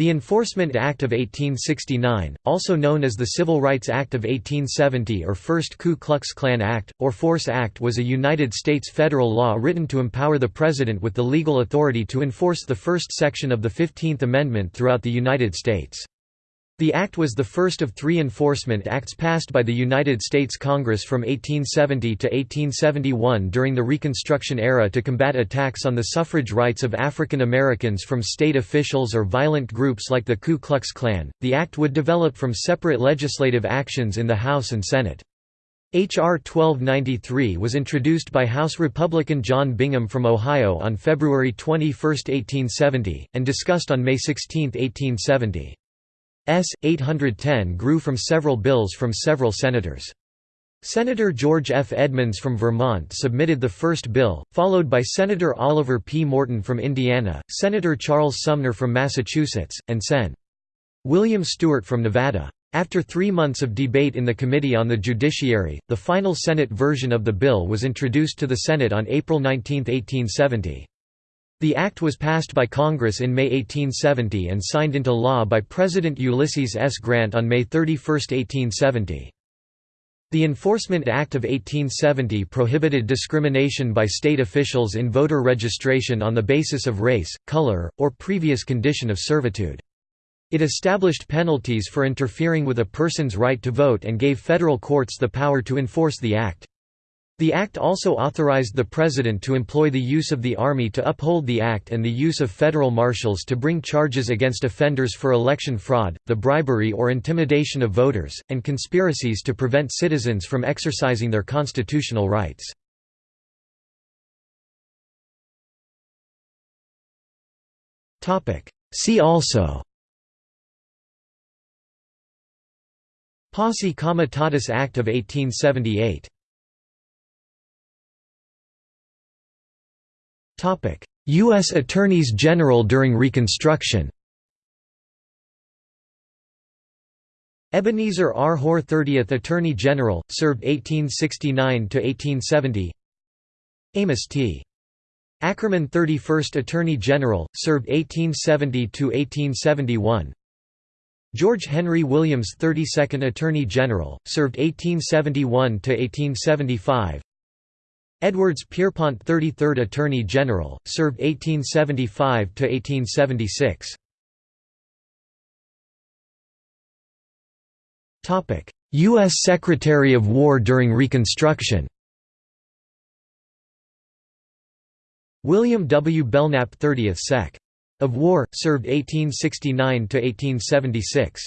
The Enforcement Act of 1869, also known as the Civil Rights Act of 1870 or First Ku Klux Klan Act, or Force Act was a United States federal law written to empower the President with the legal authority to enforce the first section of the Fifteenth Amendment throughout the United States. The act was the first of three enforcement acts passed by the United States Congress from 1870 to 1871 during the Reconstruction era to combat attacks on the suffrage rights of African Americans from state officials or violent groups like the Ku Klux Klan. The act would develop from separate legislative actions in the House and Senate. H.R. 1293 was introduced by House Republican John Bingham from Ohio on February 21, 1870, and discussed on May 16, 1870. S. 810 grew from several bills from several senators. Senator George F. Edmunds from Vermont submitted the first bill, followed by Senator Oliver P. Morton from Indiana, Senator Charles Sumner from Massachusetts, and Sen. William Stewart from Nevada. After three months of debate in the Committee on the Judiciary, the final Senate version of the bill was introduced to the Senate on April 19, 1870. The act was passed by Congress in May 1870 and signed into law by President Ulysses S. Grant on May 31, 1870. The Enforcement Act of 1870 prohibited discrimination by state officials in voter registration on the basis of race, color, or previous condition of servitude. It established penalties for interfering with a person's right to vote and gave federal courts the power to enforce the act. The Act also authorized the President to employ the use of the Army to uphold the Act and the use of federal marshals to bring charges against offenders for election fraud, the bribery or intimidation of voters, and conspiracies to prevent citizens from exercising their constitutional rights. See also Posse Comitatus Act of 1878 U.S. Attorneys General during Reconstruction Ebenezer R. Hoar 30th Attorney General, served 1869–1870 Amos T. Akerman 31st Attorney General, served 1870–1871 George Henry Williams 32nd Attorney General, served 1871–1875 Edwards Pierrepont 33rd Attorney General, served 1875–1876. U.S. Secretary of War during Reconstruction William W. Belknap 30th Sec. of War, served 1869–1876.